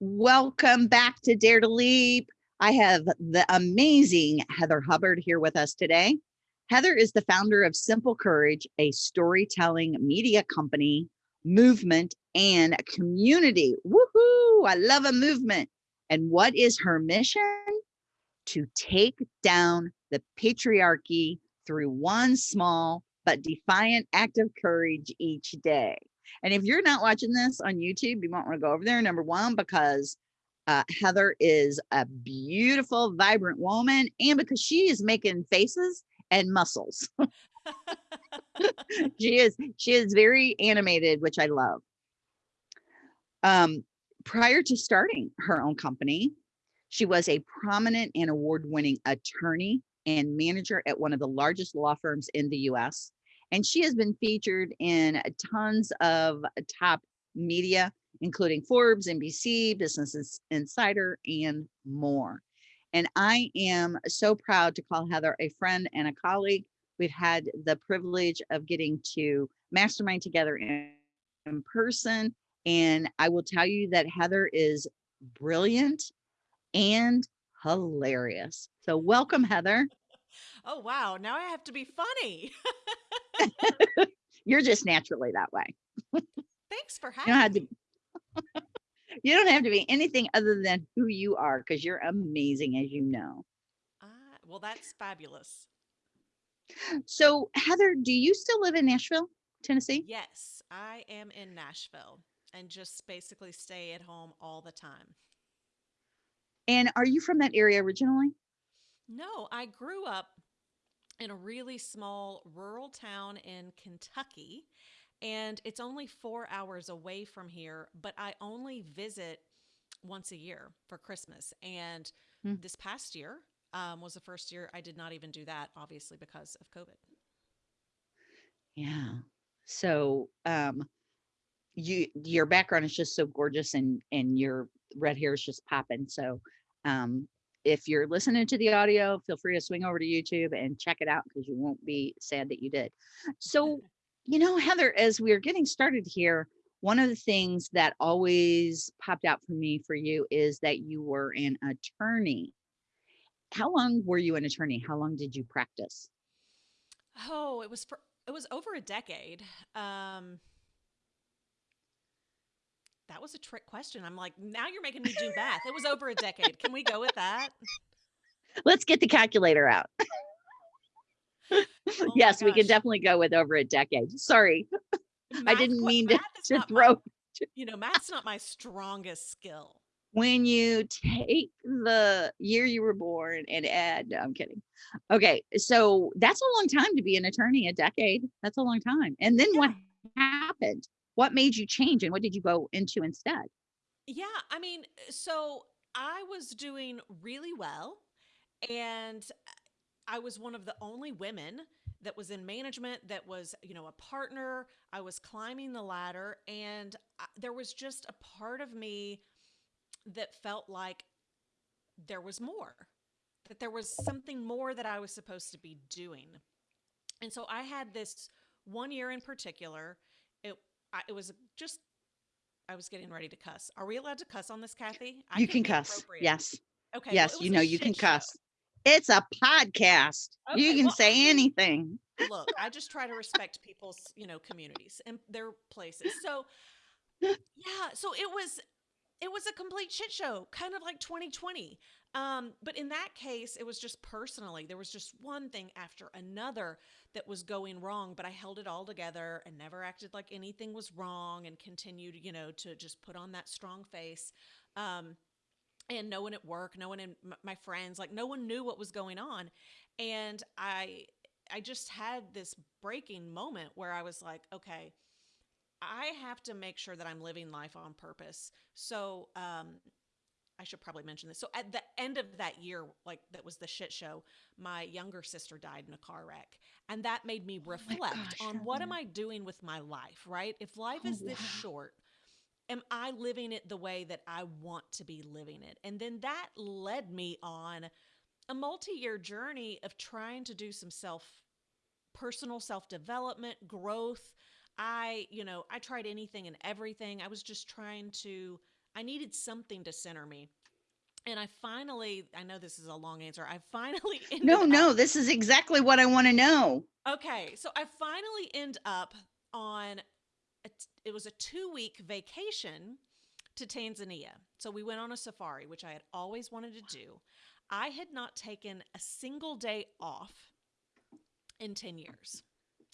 Welcome back to Dare to Leap. I have the amazing Heather Hubbard here with us today. Heather is the founder of Simple Courage, a storytelling media company, movement, and community. Woohoo! I love a movement. And what is her mission? To take down the patriarchy through one small but defiant act of courage each day. And if you're not watching this on YouTube, you might want to go over there. Number one, because uh, Heather is a beautiful, vibrant woman, and because she is making faces and muscles. she is she is very animated, which I love. Um, prior to starting her own company, she was a prominent and award-winning attorney and manager at one of the largest law firms in the US and she has been featured in tons of top media, including Forbes, NBC, Business Insider, and more. And I am so proud to call Heather a friend and a colleague. We've had the privilege of getting to mastermind together in, in person. And I will tell you that Heather is brilliant and hilarious. So welcome, Heather. Oh, wow. Now I have to be funny. You're just naturally that way. Thanks for having you don't me. To, you don't have to be anything other than who you are because you're amazing, as you know. Uh, well, that's fabulous. So, Heather, do you still live in Nashville, Tennessee? Yes, I am in Nashville and just basically stay at home all the time. And are you from that area originally? No, I grew up in a really small rural town in Kentucky. And it's only four hours away from here, but I only visit once a year for Christmas. And mm. this past year um, was the first year I did not even do that, obviously, because of COVID. Yeah. So, um, you your background is just so gorgeous and and your red hair is just popping so um if you're listening to the audio, feel free to swing over to YouTube and check it out because you won't be sad that you did. So, you know, Heather, as we are getting started here, one of the things that always popped out for me for you is that you were an attorney. How long were you an attorney? How long did you practice? Oh, it was for it was over a decade. Um that was a trick question. I'm like, now you're making me do math. It was over a decade. Can we go with that? Let's get the calculator out. oh yes, we can definitely go with over a decade. Sorry. Math, I didn't mean to, to throw. My, you know, math's not my strongest skill. When you take the year you were born and add, no, I'm kidding. Okay, so that's a long time to be an attorney, a decade. That's a long time. And then yeah. what happened? What made you change and what did you go into instead? Yeah, I mean, eh, so I was doing really well and eh, I was one of the only women that was in management that was, you know, a partner. I was climbing the ladder and I, there was just a part of me that felt like there was more. That there was something more that I was supposed to be doing. And so I had this one year in particular I, it was just I was getting ready to cuss. Are we allowed to cuss on this, Kathy? I you can cuss. Yes. Okay. Yes, well, you know you can show. cuss. It's a podcast. Okay, you can well, say anything. Look, I just try to respect people's, you know, communities and their places. So yeah, so it was it was a complete shit show, kind of like 2020. Um, but in that case, it was just personally, there was just one thing after another that was going wrong, but I held it all together and never acted like anything was wrong and continued, you know, to just put on that strong face. Um, and no one at work, no one in my friends, like no one knew what was going on. And I, I just had this breaking moment where I was like, okay, I have to make sure that I'm living life on purpose. So, um, I should probably mention this. So at the end of that year, like that was the shit show, my younger sister died in a car wreck. And that made me oh reflect oh on what am I doing with my life, right? If life oh, is this wow. short, am I living it the way that I want to be living it? And then that led me on a multi-year journey of trying to do some self personal self-development, growth. I, you know, I tried anything and everything. I was just trying to I needed something to center me. And I finally, I know this is a long answer. I finally ended No, up- no, this is exactly what I want to know. Okay, so I finally end up on a it was a 2-week vacation to Tanzania. So we went on a safari, which I had always wanted to do. I had not taken a single day off in 10 years.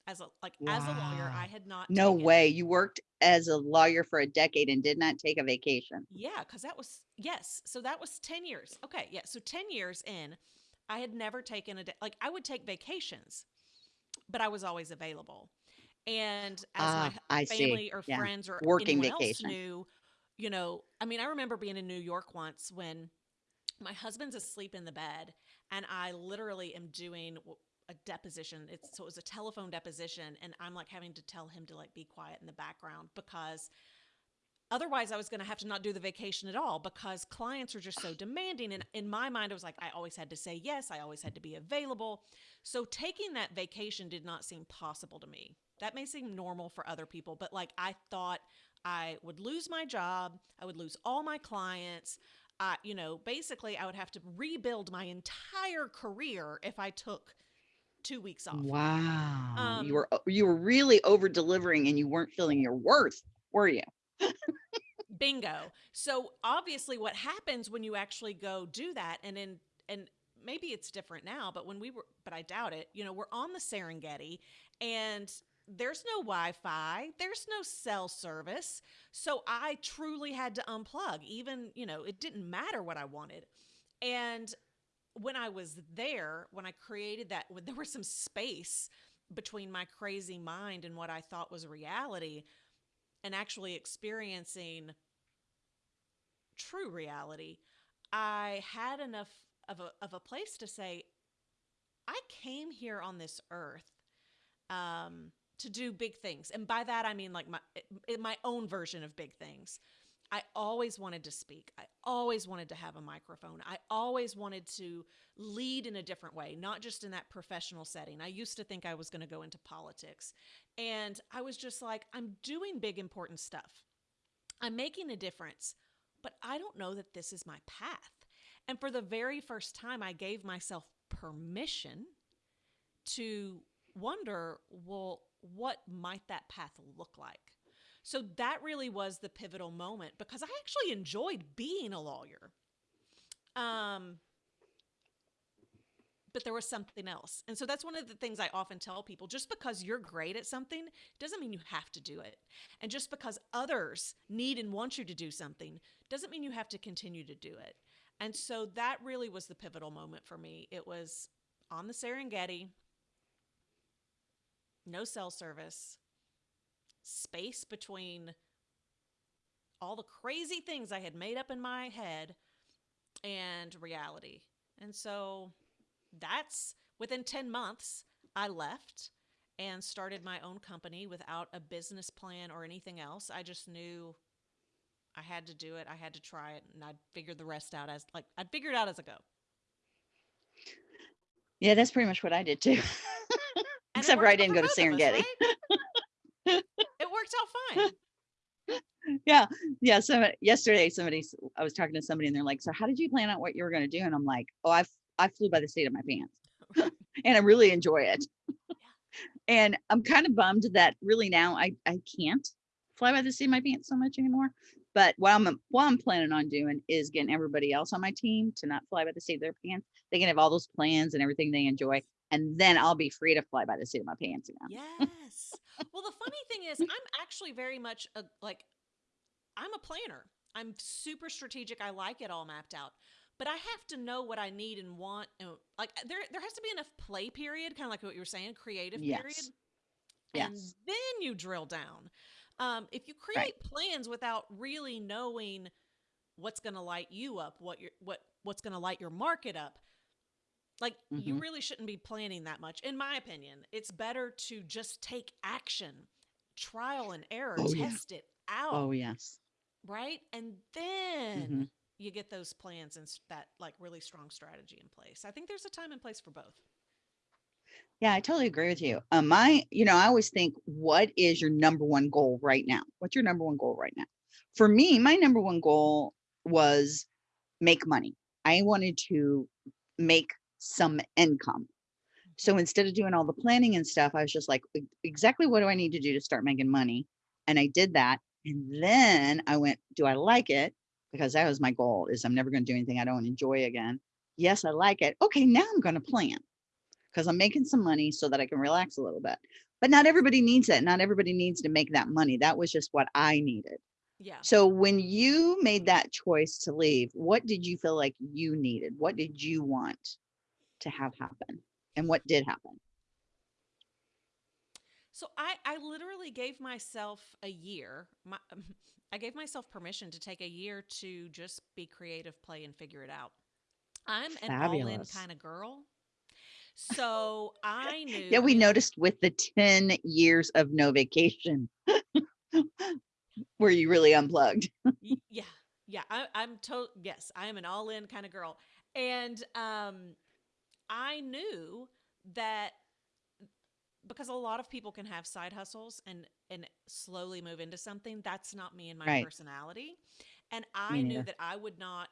As a like as a lawyer, I had not No taken- way. You worked as a lawyer for a decade and did not take a vacation. Yeah, because that was yes. So that was ten years. Okay, yeah. So ten years in, I had never taken a day. Like I would take vacations, but I was always available. And as Ah, my I h- see. family or Yeah. friends or Working anyone vacation. else knew, you know, I mean, I remember being in New York once when my husband's asleep in the bed, and I literally am doing a deposition. It's so it was a telephone deposition, and I'm like having to tell him to like be quiet in the background because otherwise I was going to have to not do the vacation at all because clients are just so demanding. And in my mind, I was like, I always had to say yes, I always had to be available. So taking that vacation did not seem possible to me. That may seem normal for other people, but like I thought I would lose my job, I would lose all my clients. Uh, you know, basically, I would have to rebuild my entire career if I took two weeks off. Wow. Um, you were you were really over delivering and you weren't feeling your worth, were you? Bingo. So obviously what happens when you actually go do that and in and maybe it's different now, but when we were but I doubt it, you know, we're on the Serengeti and there's no Wi-Fi, there's no cell service. So I truly had to unplug. Even, you know, it didn't matter what I wanted. And when I was there, when I created that, when there was some space between my crazy mind and what I thought was reality, and actually experiencing true reality, I had enough of a, of a place to say, I came here on this earth um, to do big things. And by that, I mean like my, my own version of big things. I always wanted to speak. I always wanted to have a microphone. I always wanted to lead in a different way, not just in that professional setting. I used to think I was going to go into politics. And I was just like, I'm doing big, important stuff. I'm making a difference, but I don't know that this is my path. And for the very first time, I gave myself permission to wonder, well, what might that path look like? So that really was the pivotal moment because I actually enjoyed being a lawyer. Um, but there was something else. And so that's one of the things I often tell people just because you're great at something doesn't mean you have to do it. And just because others need and want you to do something doesn't mean you have to continue to do it. And so that really was the pivotal moment for me. It was on the Serengeti, no cell service, space between all the crazy things I had made up in my head and reality. And so that's within 10 months, I left and started my own company without a business plan or anything else. I just knew I had to do it. I had to try it and I'd figure the rest out as like I'd figure it out as I go. Yeah, that's pretty much what I did too. Except for I didn't go to of us, Serengeti. right? it worked out fine. yeah. Yeah so yesterday somebody I was talking to somebody and they're like so how did you plan out what you were going to do? And i'm like oh I I flew by the seat of my pants. And i really enjoy it. And i'm kind of bummed that really now i i can't fly by the seat of my pants so much anymore. But what i'm what i'm planning on doing is getting everybody else on my team to not fly by the seat of their pants. They can have all those plans and everything they enjoy and then i'll be free to fly by the seat of my pants again. Yes. Well, the funny thing is, I'm actually very much a, like, I'm a planner. I'm super strategic. I like it all mapped out, but I have to know what I need and want. And like, there, there has to be enough play period, kind of like what you were saying, creative period. Yes. And then you drill down. Um, if you create plans without really knowing what's going to light you up, what your what what's going to light your market up, like you Mhm. really shouldn't be planning that much in my opinion it's better to just take action trial and error Oh, yeah. test it out oh yes right and then Mhm. you get those plans and that like really strong strategy in place i think there's a time and place for both Yeah, I totally agree with you. Um, my, you know, I always think, what is your number one goal right now? What's your number one goal right now? for me, my number one goal was make money. I wanted to make some income. So instead of doing all the planning and stuff, I was just like, "E- exactly what do I need to do to start making money? And I did that. And then I went, do I like it? Because that was my goal is I'm never going to do anything I don't enjoy again. Yes, I like it. Okay, now I'm going to plan because I'm making some money so that I can relax a little bit. But not everybody needs it. Not everybody needs to make that money. That was just what I needed. Yeah. So when you made that choice to leave, what did you feel like you needed? What did you want to have happen? And what did happen? So I, I literally gave myself a year. My, I gave myself permission to take a year to just be creative, play, and figure it out. I'm an all in kind of girl. So I knew. Yeah, we noticed with the 10 years of no vacation where you really unplugged. yeah, yeah. I, I'm told. Yes, I am an all in kind of girl, and um, I knew that because a lot of people can have side hustles and and slowly move into something. That's not me and my Right. personality, and I knew that I would not.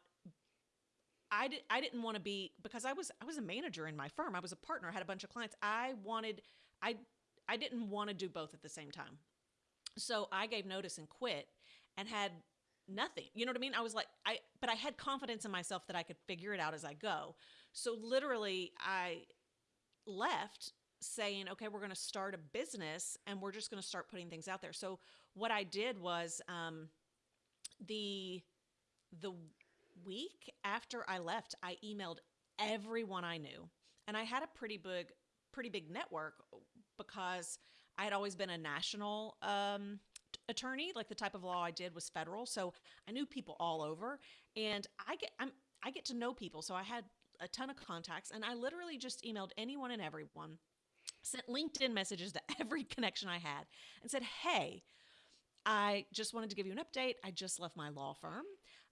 I did. I didn't want to be because I was. I was a manager in my firm. I was a partner. I had a bunch of clients. I wanted. I. I didn't want to do both at the same time. So I gave notice and quit, and had nothing. You know what I mean? I was like, I. But I had confidence in myself that I could figure it out as I go. So literally, I left saying, okay, we're going to start a business and we're just going to start putting things out there. So what I did was um, the the week after I left, I emailed everyone I knew, and I had a pretty big pretty big network because I had always been a national um, attorney. Like the type of law I did was federal, so I knew people all over, and I get I'm I get to know people, so I had a ton of contacts, and I literally just emailed anyone and everyone sent LinkedIn messages to every connection I had and said, Hey, I just wanted to give you an update. I just left my law firm.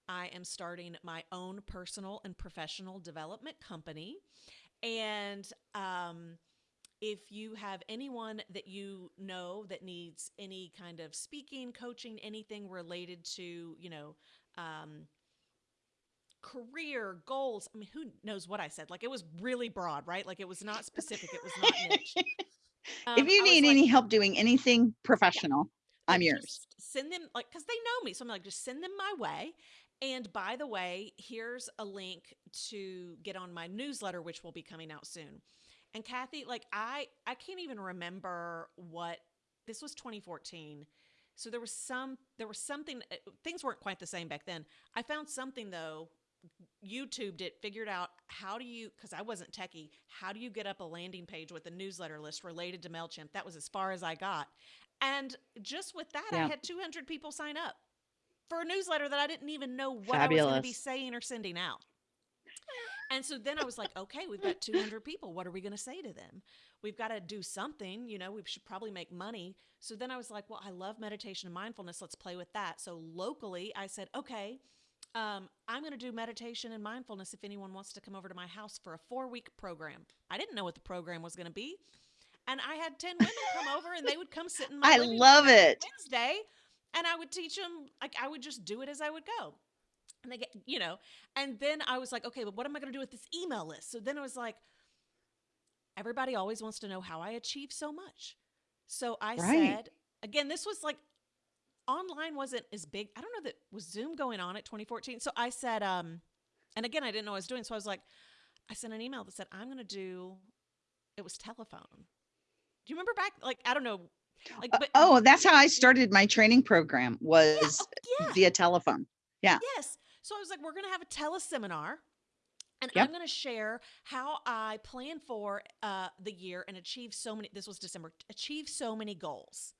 I am starting my own personal and professional development company. And um, if you have anyone that you know that needs any kind of speaking, coaching, anything related to, you know, um, career goals. I mean, who knows what I said? Like it was really broad, right? Like it was not specific. It was not niche. Um, if you need like, any help doing anything professional, I'm yours. send them like because they know me, so I'm like, just send them my way. And by the way, here's a link to get on my newsletter, which will be coming out soon. And Kathy, like I, I can't even remember what this was 2014. So there was some, there was something. uh, Things weren't quite the same back then. I found something though. YouTubed it, figured out how do you, because I wasn't techie, how do you get up a landing page with a newsletter list related to MailChimp? That was as far as I got. And just with that, I had 200 people sign up for a newsletter that I didn't even know what I was going to be saying or sending out. And so then I was like, okay, we've got 200 people. What are we going to say to them? We've got to do something. You know, we should probably make money. So then I was like, well, I love meditation and mindfulness. Let's play with that. So locally, I said, okay, um, I'm going to do meditation and mindfulness if anyone wants to come over to my house for a four week program. I didn't know what the program was going to be. And I had 10 women come over and they would come sit in my I love it. Wednesday and I would teach them, like, I would just do it as I would go. And they get, you know, and then I was like, okay, but what am I going to do with this email list? So then I was like, everybody always wants to know how I achieve so much. So I Right. said, again, this was like online wasn't as big. I don't know that was Zoom going on at 2014. So I said, um, and again, I didn't know what I was doing. So I was like, I sent an email that said, I'm going to do, it was telephone. Do you remember back? Like, I don't know. Like, but oh, that's how I started my training program was oh, yeah. via telephone. Yeah. Yes. So I was like, we're going to have a teleseminar. And Yep. I'm going to share how I plan for uh, the year and achieve so many. This was December. Achieve so many goals.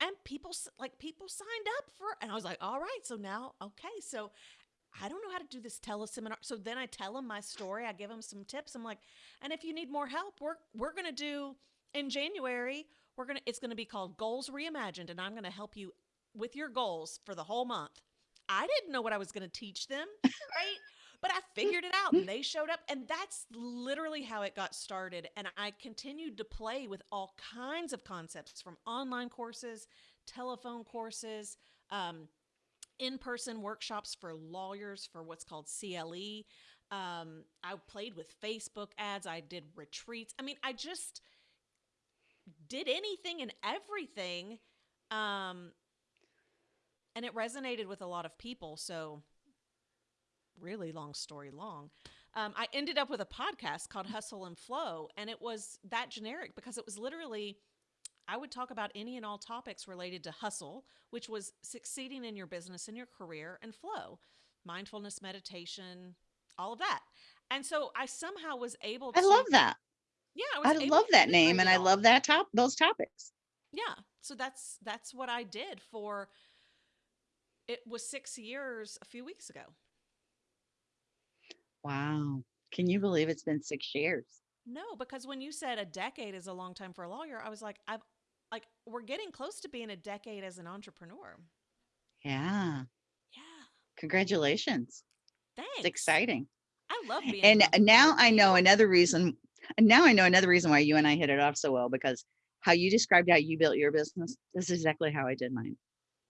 And people like people signed up for, and I was like, all right. So now, okay. So I don't know how to do this teleseminar. So then I tell them my story. I give them some tips. I'm like, and if you need more help, we're we're going to do in January. We're gonna. It's going to be called Goals Reimagined, and I'm going to help you with your goals for the whole month. I didn't know what I was going to teach them, right? But I figured it out and they showed up. And that's literally how it got started. And I continued to play with all kinds of concepts from online courses, telephone courses, um, in-person workshops for lawyers for what's called CLE. Um, I played with Facebook ads. I did retreats. I mean, I just did anything and everything. Um, and it resonated with a lot of people. So, really long story long. Um, I ended up with a podcast called Hustle and Flow, and it was that generic because it was literally I would talk about any and all topics related to hustle, which was succeeding in your business and your career, and flow, mindfulness, meditation, all of that. And so I somehow was able to. I love that. Yeah, I, I love that name and I love that top those topics. Yeah. So that's that's what I did for it was 6 years a few weeks ago. Wow. Can you believe it's been six years? No, because when you said a decade is a long time for a lawyer, I was like I've like we're getting close to being a decade as an entrepreneur. Yeah. Yeah. Congratulations. Thanks. It's exciting. I love being And an now. I know another reason. And now I know another reason why you and I hit it off so well because how you described how you built your business. This is exactly how I did mine.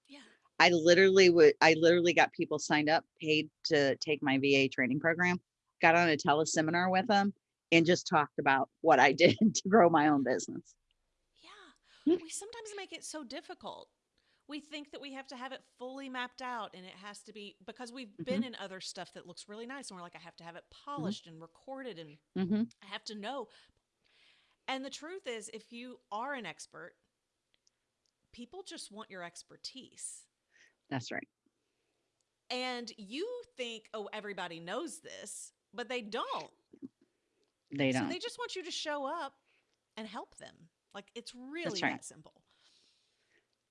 Yeah. I literally would, I literally got people signed up, paid to take my VA training program, got on a teleseminar with them and just talked about what I did to grow my own business. Yeah. Mm. We sometimes make it so difficult. We think that we have to have it fully mapped out and it has to be because we've Mm-hmm. been in other stuff that looks really nice and we're like, I have to have it polished and recorded and hmm I have to know. And the truth is, if you are an expert, people just want your expertise. That's right. And you think, oh, everybody knows this, but they don't. They don't. they just want you to show up and help them. Like it's really right. that simple.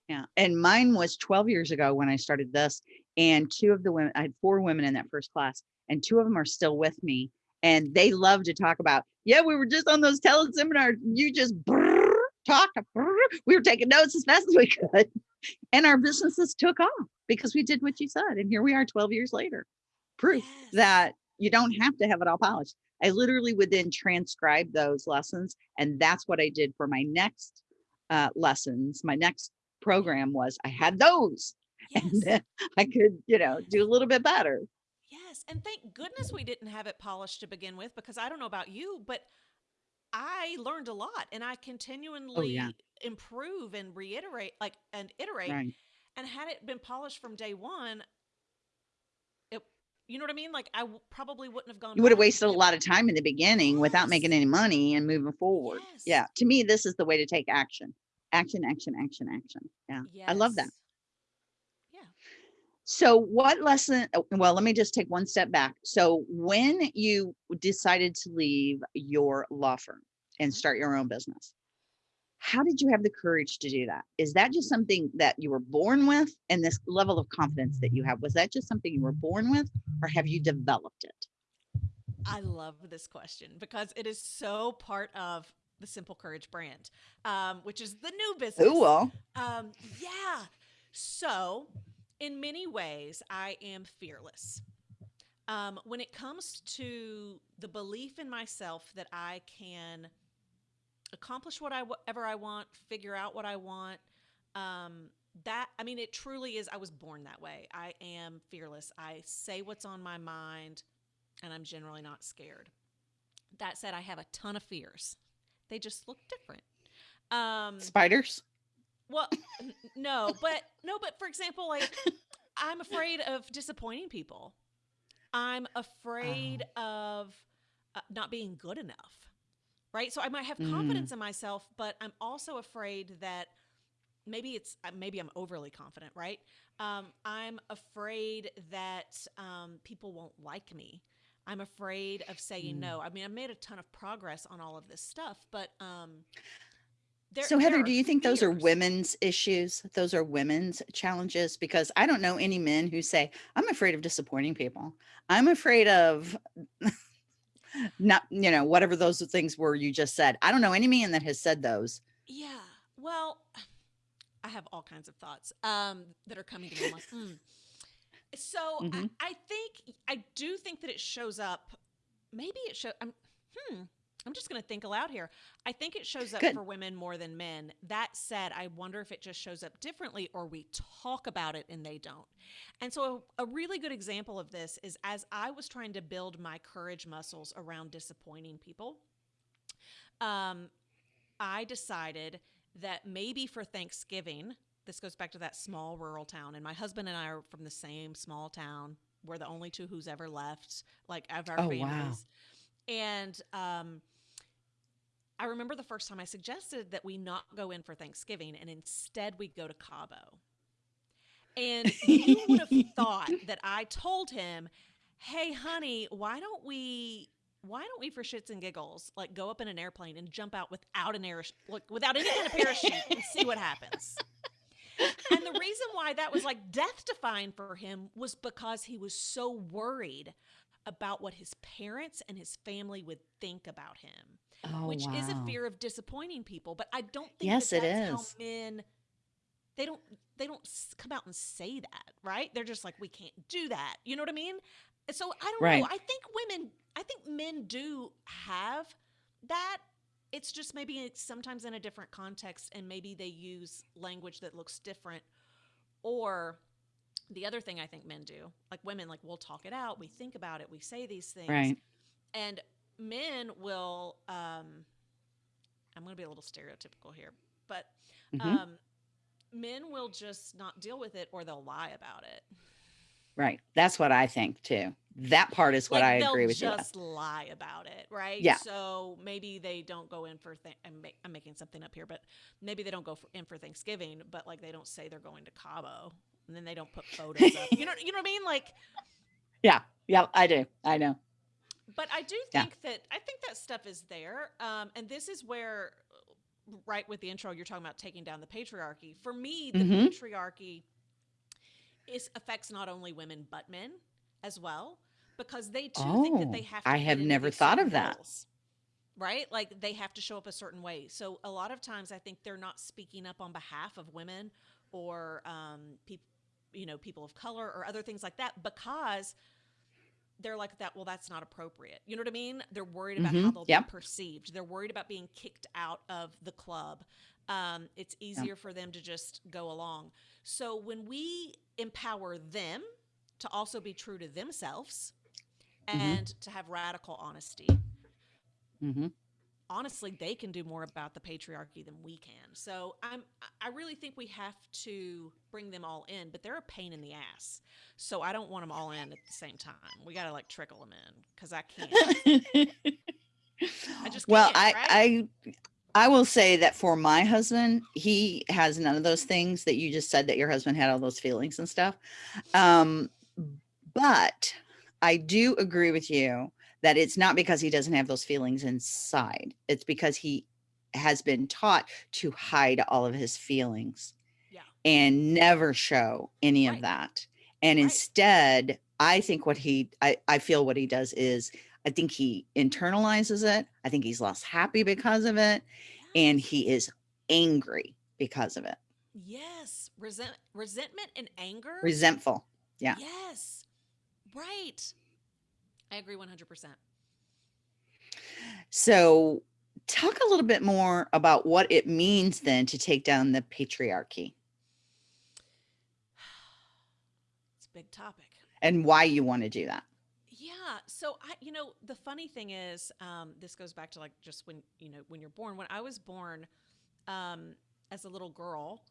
Yeah. And mine was 12 years ago when I started this. And two of the women, I had four women in that first class, and two of them are still with me. And they love to talk about, yeah, we were just on those teleseminars. You just brrr, talked. brrr. We were taking notes as fast as we could. And our businesses took off because we did what you said. And here we are 12 years later. Proof Yes. that you don't have to have it all polished. I literally would then transcribe those lessons. And that's what I did for my next uh, lessons. My next program was I had those and then I could, you know, do a little bit better. Yes. And thank goodness we didn't have it polished to begin with because I don't know about you, but I learned a lot and I continually improve and reiterate like and iterate. Right. And had it been polished from day one, you know what I mean? Like I w- probably wouldn't have gone You would have wasted a lot of time in the beginning without making any money and moving forward. Yes. Yeah. To me, this is the way to take action. Action, action, action, action. Yeah. I love that. Yeah. So, what lesson? oh, Well, let me just take one step back. So, when you decided to leave your law firm and Mhm. start your own business, how did you have the courage to do that? Is that just something that you were born with? And this level of confidence that you have, was that just something you were born with, or have you developed it? I love this question because it is so part of the Simple Courage brand, um, which is the new business. Oh, well. Um, yeah. So, in many ways, I am fearless. Um, when it comes to the belief in myself that I can accomplish what I whatever I want, figure out what I want, um, that I mean, it truly is. I was born that way. I am fearless. I say what's on my mind, and I'm generally not scared. That said, I have a ton of fears. They just look different. Um, Spiders? well, no, but no, but for example, like I'm afraid of disappointing people. I'm afraid of uh, not being good enough. Right? So I might have Mm. confidence in myself, but I'm also afraid that maybe it's uh, maybe I'm overly confident, right? Um, I'm afraid that um, people won't like me. I'm afraid of saying Mm. no. I mean, I've made a ton of progress on all of this stuff, but um, there, so Heather, do you think those are women's issues? Those are women's challenges? Because I don't know any men who say, I'm afraid of disappointing people. I'm afraid of not, you know, whatever those things were you just said. I don't know any man that has said those. Yeah. Well, I have all kinds of thoughts um, that are coming to me. Like, hmm. So I, Mhm. I think I do think that it shows up. Maybe it shows. I'm, hmm. I'm just going to think aloud here. I think it shows up Good. for women more than men. That said, I wonder if it just shows up differently or we talk about it and they don't. And so, a, a really good example of this is as I was trying to build my courage muscles around disappointing people, um, I decided that maybe for Thanksgiving, this goes back to that small rural town, and my husband and I are from the same small town. We're the only two who's ever left, like of our Oh, wow. families. And um, I remember the first time I suggested that we not go in for Thanksgiving and instead we go to Cabo. And you would have thought that I told him, "Hey, honey, why don't we?" Why don't we, for shits and giggles, like go up in an airplane and jump out without an air, like without any kind of parachute and see what happens? And the reason why that was like death defying for him was because he was so worried about what his parents and his family would think about him Oh, which is a fear of disappointing people. But I don't think Yes, that it that's how is. men they don't they don't come out and say that, right? They're just like we can't do that. You know what I mean? So I don't Right. know. I think women, I think men do have that. It's just maybe sometimes in a different context, and maybe they use language that looks different. Or the other thing I think men do, like women, like we'll talk it out, we think about it, we say these things, Right. and men will um i'm going to be a little stereotypical here but Mhm. um men will just not deal with it or they'll lie about it Right. That's what I think too. That part is what like I agree with you. just lie about it right Yeah. so maybe they don't go in for th- I'm, I'm making something up here but maybe they don't go for, in for thanksgiving but like they don't say they're going to cabo and then they don't put photos up you know you know what i mean like Yeah. Yeah. I do. I know. But I do Yeah. think that I think that stuff is there, um, and this is where, right with the intro, you're talking about taking down the patriarchy. For me, the Mhm. patriarchy is affects not only women but men as well, because they too think that they Oh, have. To I have never thought of that. Right, like they have to show up a certain way. So a lot of times, I think they're not speaking up on behalf of women or um, people, you know, people of color or other things like that because they're like that well that's not appropriate. You know what i mean? They're worried about how Mhm, they'll yep. be perceived. They're worried about being kicked out of the club. Um, it's easier for them to just go along. So when we empower them to also be true to themselves Mhm. and to have radical honesty hmm honestly they can do more about the patriarchy than we can so i'm i really think we have to bring them all in but they're a pain in the ass so i don't want them all in at the same time we gotta like trickle them in because i can't I just well, I, right? I, I will say that for my husband, he has none of those things that you just said that your husband had all those feelings and stuff. Um, but I do agree with you that it's not because he doesn't have those feelings inside. It's because he has been taught to hide all of his feelings yeah and never show any Right. of that. And Right. instead, I think what he, I, I feel what he does is, I think he internalizes it. I think he's less happy because of it. And he is angry because of it, yes resent resentment and anger resentful. yeah. yes right i agree 100% So, talk a little bit more about what it means then to take down the patriarchy it's a big topic and why you want to do that. Yeah. So I, you know, the funny thing is, um, this goes back to like just when you know when you're born. When I was born, um, as a little girl,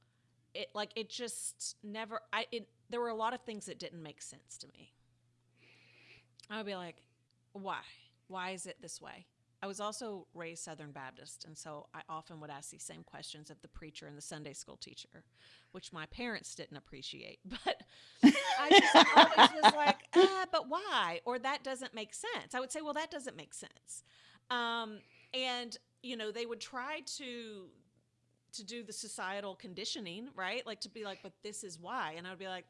it like it just never. I it there were a lot of things that didn't make sense to me. I would be like, why? Why is it this way? I was also raised Southern Baptist, and so I often would ask these same questions of the preacher and the Sunday school teacher, which my parents didn't appreciate. But I just always was like, uh, but why? Or that doesn't make sense. I would say, well, that doesn't make sense. Um, and you know, they would try to to do the societal conditioning, right? Like to be like, but this is why. And I would be like,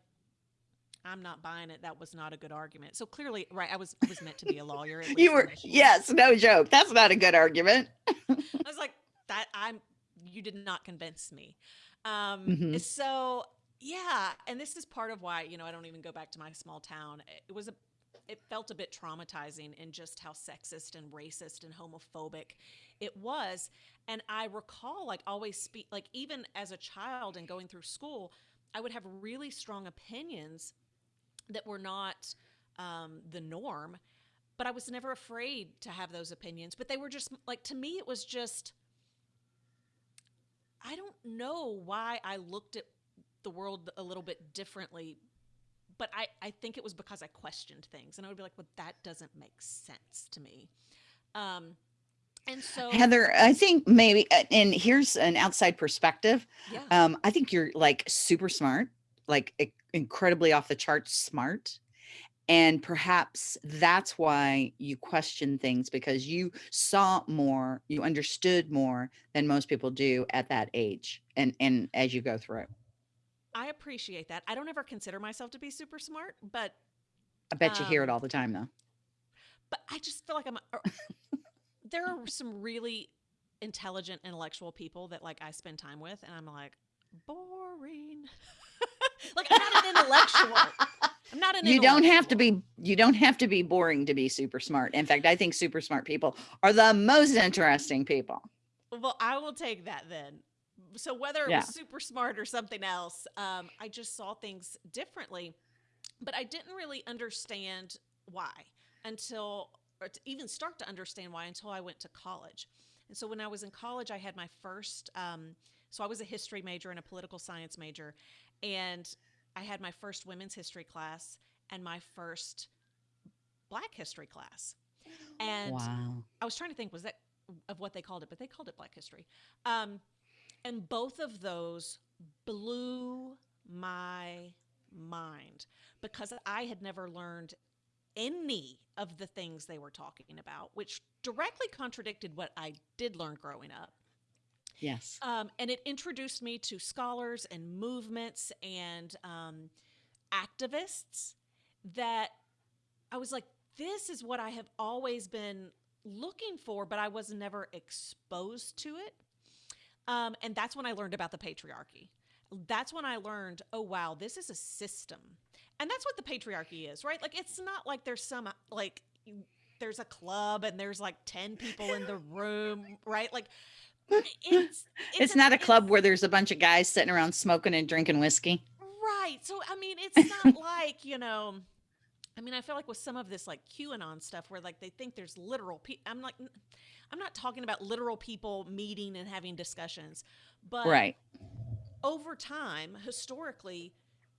I'm not buying it. That was not a good argument. So clearly, right? I was I was meant to be a lawyer. You were, yes, no joke. That's not a good argument. I was like, that I'm you did not convince me. Um, Mhm. so yeah, and this is part of why, you know, I don't even go back to my small town. It was a it felt a bit traumatizing in just how sexist and racist and homophobic it was. And I recall like always speak like even as a child and going through school, I would have really strong opinions that were not um, the norm, but I was never afraid to have those opinions. But they were just like to me, it was just. I don't know why I looked at the world a little bit differently but I, I think it was because I questioned things and I would be like, well, that doesn't make sense to me. Um, and so Heather, I think maybe, uh, and here's an outside perspective. yeah, Um, I think you're like super smart, like incredibly off the charts smart. And perhaps that's why you question things because you saw more, you understood more than most people do at that age and and as you go through. I appreciate that. I don't ever consider myself to be super smart, but I bet you hear it um, all the time though. but I just feel like I'm. there are some really intelligent, intellectual people that like I spend time with, and I'm like boring. like I'm not an intellectual. I'm not an. You don't have to be you don't have to be boring to be super smart. In fact, I think super smart people are the most interesting people. Well, I will take that then. So whether it Yeah. was super smart or something else, um, I just saw things differently, but I didn't really understand why until, or to even start to understand why until I went to college. And so when I was in college, I had my first. Um, so I was a history major and a political science major, and I had my first women's history class and my first Black history class. And Wow. I was trying to think was that of what they called it, but they called it Black History. Um, and both of those blew my mind because I had never learned any of the things they were talking about, which directly contradicted what I did learn growing up. Yes. Um, and it introduced me to scholars and movements and um, activists that I was like, this is what I have always been looking for, but I was never exposed to it. Um, and that's when I learned about the patriarchy. That's when I learned, oh, wow, this is a system. And that's what the patriarchy is, right? Like, it's not like there's some, like, there's a club and there's like 10 people in the room, right? Like, it's, It's, an- not a it's- club where there's a bunch of guys sitting around smoking and drinking whiskey. Right. So I mean, it's not like you know. I mean, I feel like with some of this like QAnon stuff, where like they think there's literal. Pe- I'm like, I'm not talking about literal people meeting and having discussions, but Right. over time, historically,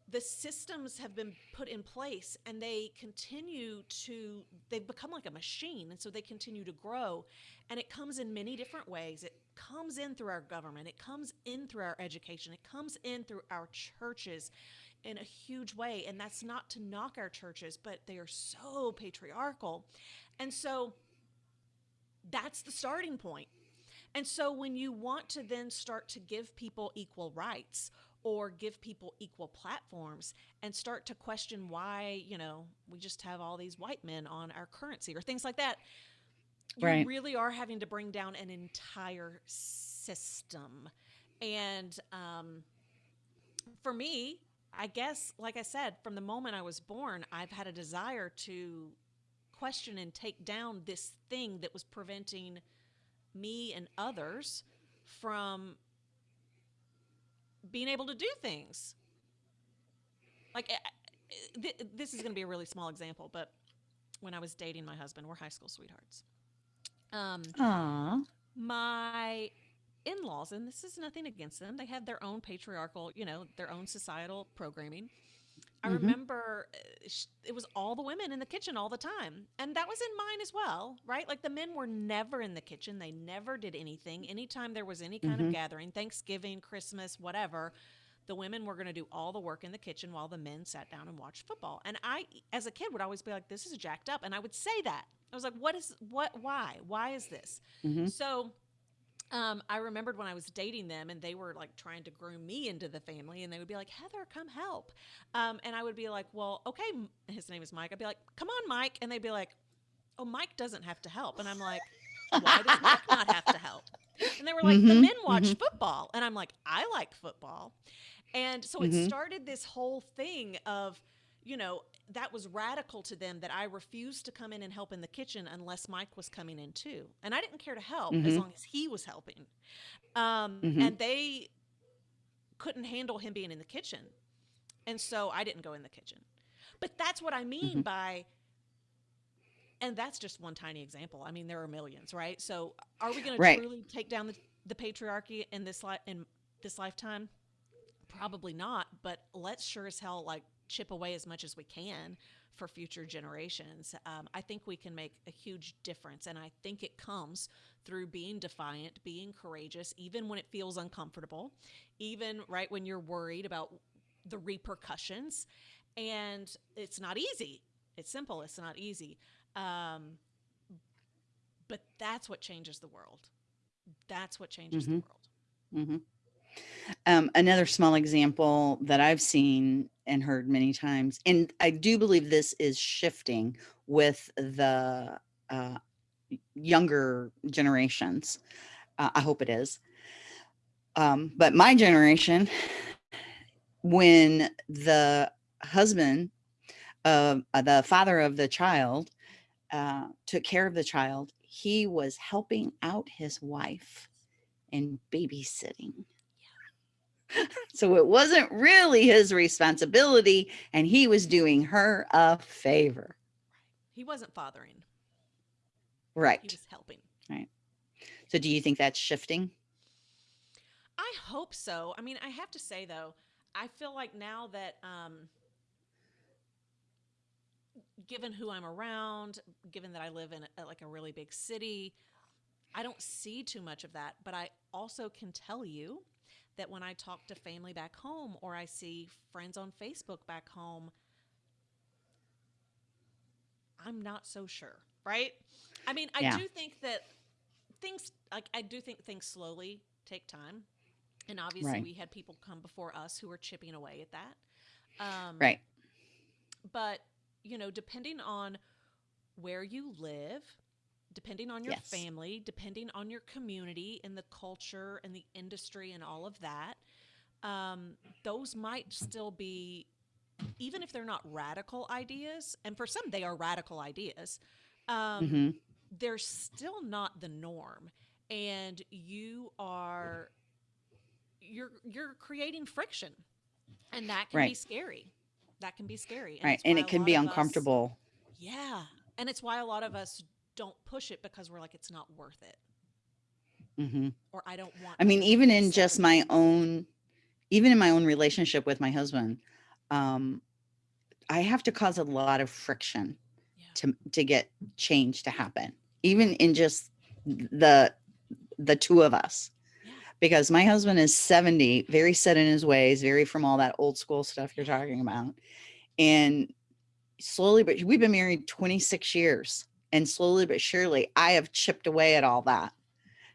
the systems have been put in place and they continue to, they've become like a machine. And so they continue to grow. And it comes in many different ways. It comes in through our government, it comes in through our education, it comes in through our churches in a huge way. And that's not to knock our churches, but they are so patriarchal. And so that's the starting point. And so when you want to then start to give people equal rights or give people equal platforms and start to question why, you know, we just have all these white men on our currency or things like that, you Right. really are having to bring down an entire system. And um, for me, I guess, like I said, from the moment I was born, I've had a desire to question and take down this thing that was preventing me and others from being able to do things. Like, I- I- th- this is going to be a really small example, but when I was dating my husband, we're high school sweethearts. Um, my in-laws and this is nothing against them they had their own patriarchal you know their own societal programming i Mhm. remember uh, it was all the women in the kitchen all the time and that was in mine as well right like the men were never in the kitchen they never did anything anytime there was any kind Mhm. of gathering thanksgiving christmas whatever the women were going to do all the work in the kitchen while the men sat down and watched football and i as a kid would always be like this is jacked up and i would say that i was like what is what why why is this Mhm. so um, I remembered when I was dating them and they were like trying to groom me into the family and they would be like, Heather, come help. Um, and I would be like, well, okay. His name is Mike. I'd be like, come on, Mike. And they'd be like, oh, Mike doesn't have to help. And I'm like, why does Mike not have to help? And they were like, the Mhm, men watch football. And I'm like, I like football. And so it Mhm. started this whole thing of, you know, that was radical to them that I refused to come in and help in the kitchen unless Mike was coming in too. And I didn't care to help as Mhm. long as he was helping. Um, Mhm. And they couldn't handle him being in the kitchen. And so I didn't go in the kitchen. But that's what I mean Mhm. by, and that's just one tiny example. I mean, there are millions, right? So are we going Right. to truly take down the, the patriarchy in this li- in this lifetime? Probably not, but let's sure as hell like chip away as much as we can for future generations. Um, I think we can make a huge difference, and I think it comes through being defiant, being courageous, even when it feels uncomfortable, even right when you're worried about the repercussions. And it's not easy. It's simple. It's not easy. Um, but that's what changes the world. That's what changes Mhm. the world. Mhm. Um, another small example that I've seen and heard many times, and I do believe this is shifting with the uh, younger generations. Uh, I hope it is. Um, but my generation, when the husband, uh, the father of the child, uh, took care of the child, he was helping out his wife and babysitting. So it wasn't really his responsibility, and he was doing her a favor. He wasn't fathering, Right. he was helping. Right. So do you think that's shifting? I hope so. I mean, I have to say though, I feel like now that um given who I'm around, given that I live in a, like a really big city, I don't see too much of that, but I also can tell you that when I talk to family back home or I see friends on Facebook back home, I'm not so sure, right? I mean, I Yeah. do think that things like I do think things slowly take time. And obviously Right. we had people come before us who were chipping away at that. Um, Right. but you know depending on where you live depending on your Yes. family depending on your community and the culture and the industry and all of that um, those might still be even if they're not radical ideas and for some they are radical ideas um, hmm they're still not the norm. And you are you're you're creating friction. And that can be scary. That can be scary. Right. And it can be of us- uncomfortable. yeah. And it's why a lot of us don't push it because we're like it's not worth it hmm or i don't want I mean, even in just my own, even in my own relationship with my husband, um, I have to cause a lot of friction yeah to to get change to happen, even in just the the two of us. Because my husband is 70, very set in his ways, very from all that old school stuff you're talking about. And slowly, but we've been married 26 years. And slowly but surely, I have chipped away at all that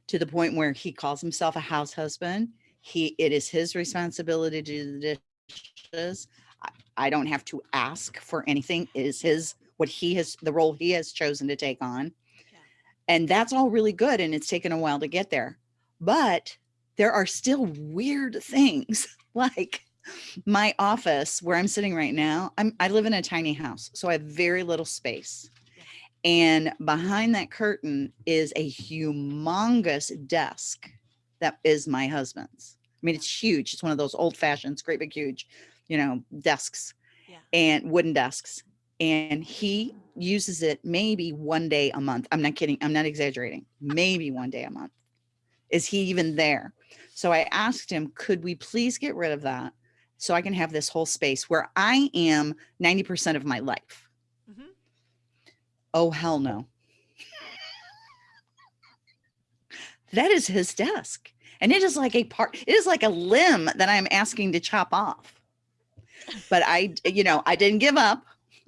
to the point where he calls himself a house husband. He it is his responsibility to do the dishes. I, I don't have to ask for anything. It is his what he has the role he has chosen to take on. Yeah. And that's all really good. And it's taken a while to get there. But there are still weird things like my office where I'm sitting right now. I'm I live in a tiny house, so I have very little space. And behind that curtain is a humongous desk that is my husband's. I mean, it's huge. It's one of those old fashioned, great big, huge, you know, desks Yeah. and wooden desks. And he uses it maybe one day a month. I'm not kidding. I'm not exaggerating. Maybe one day a month. Is he even there? So I asked him, could we please get rid of that so I can have this whole space where I am 90% of my life? Oh, hell no. that is his desk. And it is like a part, it is like a limb that I'm asking to chop off. But I, you know, I didn't give up.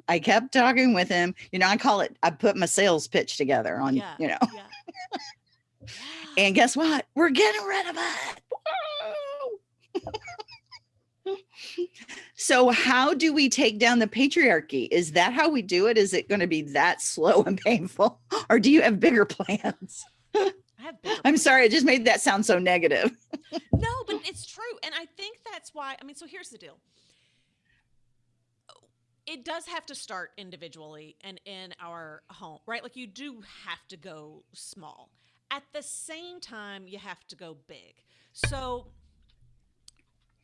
I kept talking with him. You know, I call it, I put my sales pitch together on, Yeah. you know, yeah yeah and guess what? We're getting rid of it. So how do we take down the patriarchy? Is that how we do it? Is it going to be that slow and painful? Or do you have bigger plans? I have bigger I'm sorry, I just made that sound so negative. No, but it's true. And I think that's why, I mean, so here's the deal. it does have to start individually and in our home, right? Like you do have to go small. At the same time, you have to go big. So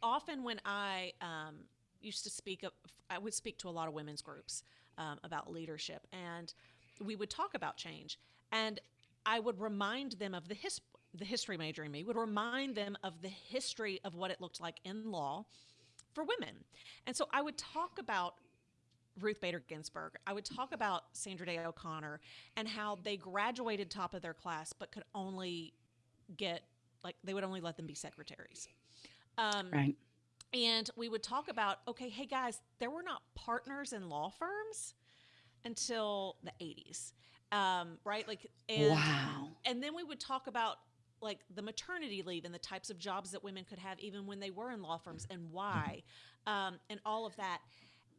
often when I um, used to speak, I would speak to a lot of women's groups um, about leadership, and we would talk about change. And I would remind them of the his, the history major in me would remind them of the history of what it looked like in law for women. And so I would talk about Ruth Bader Ginsburg. I would talk about Sandra Day O'Connor and how they graduated top of their class, but could only get like they would only let them be secretaries. Um, Right. and we would talk about okay, hey guys, there were not partners in law firms until the 80s, um, right? Like, and wow. and then we would talk about like the maternity leave and the types of jobs that women could have even when they were in law firms and why um, and all of that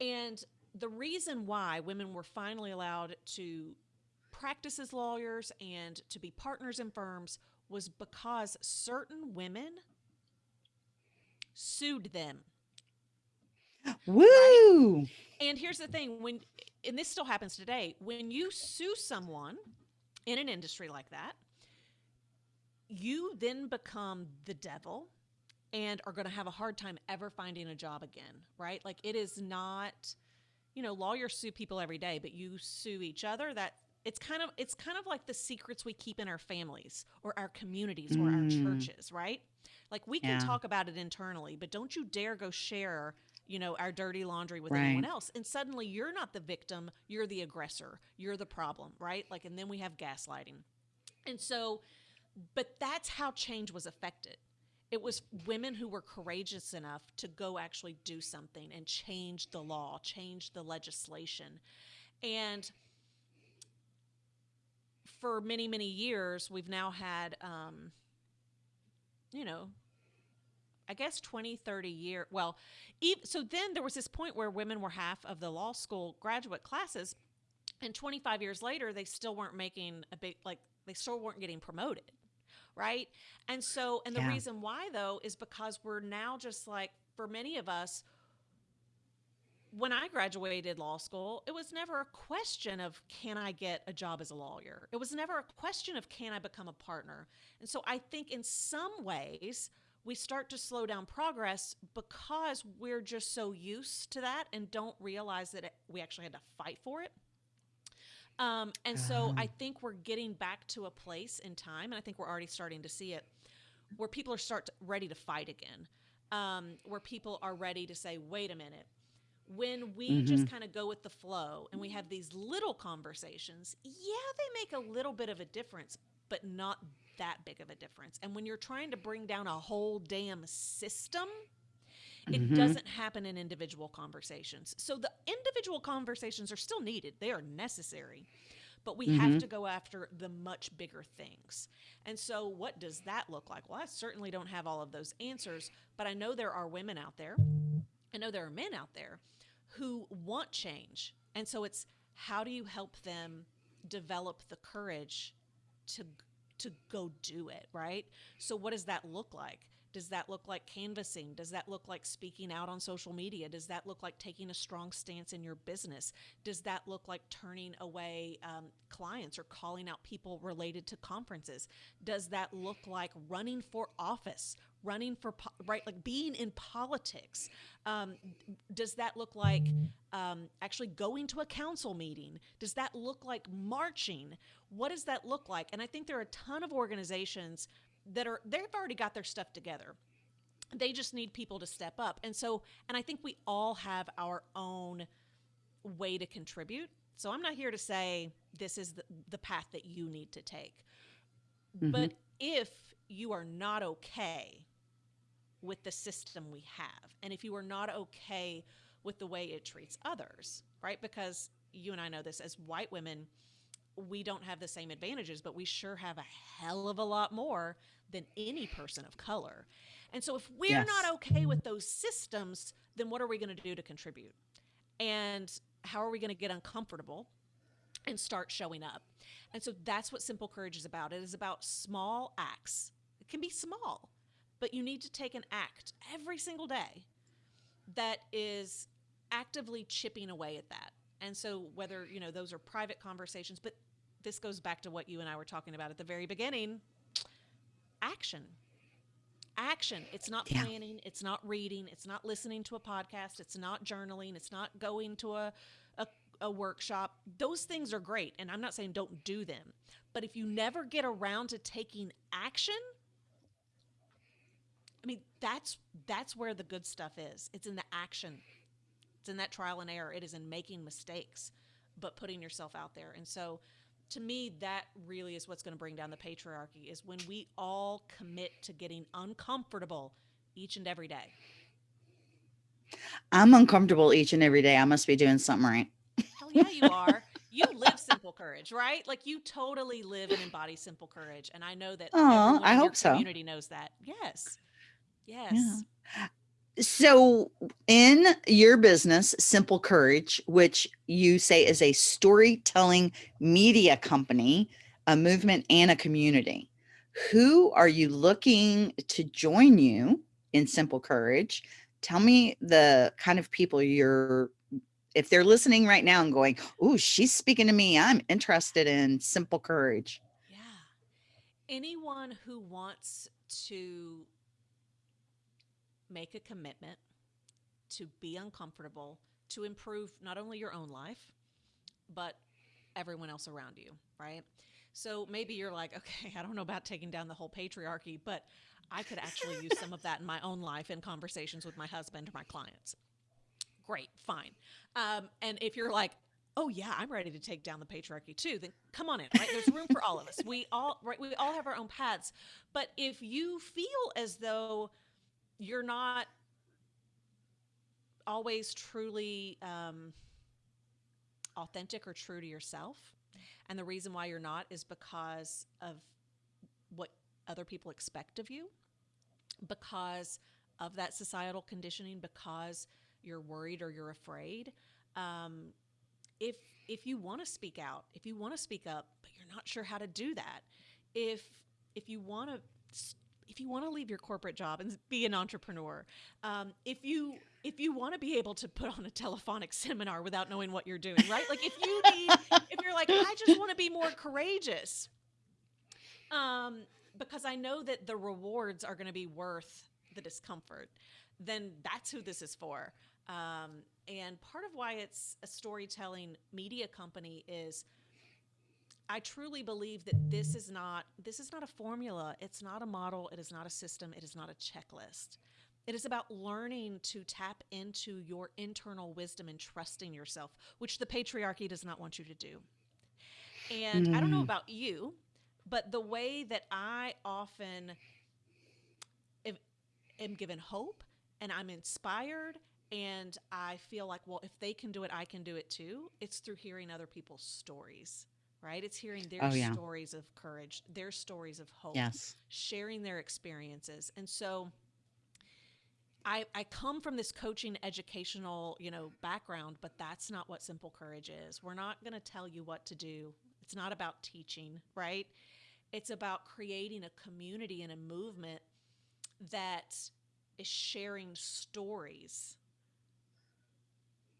and the reason why women were finally allowed to practice as lawyers and to be partners in firms was because certain women sued them Woo! And here's the thing when and this still happens today, when you sue someone in an industry like that, you then become the devil and are going to have a hard time ever finding a job again, right? Like it is not you know, lawyers sue people every day, but you sue each other that it's kind of it's kind of like the secrets we keep in our families or our communities or our Mm. churches, right? Like we can Yeah. talk about it internally, but don't you dare go share, you know, our dirty laundry with anyone else. And suddenly you're not the victim, you're the aggressor, you're the problem, right? Like and then we have gaslighting. And so but that's how change was affected. It was women who were courageous enough to go actually do something and change the law, change the legislation. And for many, many years, we've now had, um, you know, I guess 20, 30 year. Well, ev- so then there was this point where women were half of the law school graduate classes. And 25 years later, they still weren't making a big, like, they still weren't getting promoted. Right. And so, and the Yeah. reason why, though, is because we're now just like, for many of us, when I graduated law school, it was never a question of can I get a job as a lawyer? It was never a question of can I become a partner? And so I think in some ways, we start to slow down progress because we're just so used to that and don't realize that it, we actually had to fight for it. Um, and so Ah. I think we're getting back to a place in time, and I think we're already starting to see it, where people are start to, ready to fight again, um, where people are ready to say, "Wait a minute." When we just kind of go with the flow and we have these little conversations, yeah, they make a little bit of a difference, but not that big of a difference. And when you're trying to bring down a whole damn system, it Mhm. doesn't happen in individual conversations. So the individual conversations are still needed, they are necessary. But we have Mhm. to go after the much bigger things. And so, what does that look like? Well, I certainly don't have all of those answers, but I know there are women out there. I know there are men out there who want change. And so, it's how do you help them develop the courage to to go do it, right? So what does that look like? Does that look like canvassing? Does that look like speaking out on social media? Does that look like taking a strong stance in your business? Does that look like turning away um, clients or calling out people related to conferences? Does that look like running for office, running for, po- right, like being in politics? Um, does that look like um, actually going to a council meeting? Does that look like marching? What does that look like? And I think there are a ton of organizations that are they've already got their stuff together. They just need people to step up. And so, and I think we all have our own way to contribute. So I'm not here to say this is the, the path that you need to take. But if you are not okay with the system we have, and if you are not okay with the way it treats others, right? Because you and I know this as white women, we don't have the same advantages, but we sure have a hell of a lot more than any person of color. And so if we're Yes. not okay with those systems, then what are we going to do to contribute? And how are we going to get uncomfortable and start showing up? And so that's what Simple Courage is about. It is about small acts. It can be small, but you need to take an act every single day that is actively chipping away at that. And so whether, you know, those are private conversations, but this goes back to what you and I were talking about at the very beginning, action. Action. It's not Yeah. planning, it's not reading, it's not listening to a podcast, it's not journaling, it's not going to a a, a workshop. Those things are great, and I'm not saying don't do them. But if you never get around to taking action, I mean, that's that's where the good stuff is. It's in the action. It's in that trial and error. It is in making mistakes, but putting yourself out there. And so to me, that really is what's going to bring down the patriarchy is when we all commit to getting uncomfortable each and every day. I'm uncomfortable each and every day. I must be doing something right. Hell yeah, you are. You live simple courage, right? Like you totally live and embody simple courage. And I know that everyone I hope so. community knows that. Yes. Yes. So, in your business, Simple Courage, which you say is a storytelling media company, a movement, and a community, who are you looking to join you in Simple Courage? Tell me the kind of people you're, if they're listening right now and going, Oh, she's speaking to me. I'm interested in Simple Courage. Yeah. Anyone who wants to make a commitment to be uncomfortable, to improve not only your own life, but everyone else around you, right? So maybe you're like, okay, I don't know about taking down the whole patriarchy, but I could actually use some of that in my own life in conversations with my husband or my clients. Great, fine. Um, and if you're like, oh yeah, I'm ready to take down the patriarchy too, then come on in, right? There's room for all of us. We all, right? We all have our own paths. But if you feel as though you're not always truly um, authentic or true to yourself, and the reason why you're not is because of what other people expect of you, because of that societal conditioning, because you're worried or you're afraid. Um, if if you want to speak out, if you want to speak up, but you're not sure how to do that, if if you want to if you want to leave your corporate job and be an entrepreneur, um, if you if you want to be able to put on a telephonic seminar without knowing what you're doing, right? Like if you need, if you're like, I just want to be more courageous, um, because I know that the rewards are going to be worth the discomfort, then that's who this is for. Um, and part of why it's a storytelling media company is I truly believe that this is not this is not a formula, it's not a model, it is not a system, it is not a checklist. It is about learning to tap into your internal wisdom and trusting yourself, which the patriarchy does not want you to do. And I don't know Mm. about you, but the way that I often am, am given hope and I'm inspired and I feel like, well, if they can do it, I can do it too. It's through hearing other people's stories, right? It's hearing their Oh, yeah. stories of courage, their stories of hope, Yes. sharing their experiences. And so I, I come from this coaching educational, you know, background, but that's not what simple courage is. We're not going to tell you what to do. It's not about teaching, right? It's about creating a community and a movement that is sharing stories.